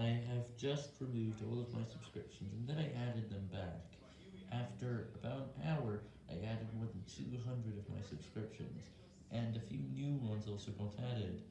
I have just removed all of my subscriptions, and then I added them back. After about an hour, I added more than 200 of my subscriptions, and a few new ones also got added?